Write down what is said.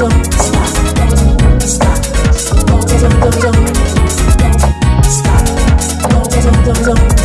Stop. Stop. Stop.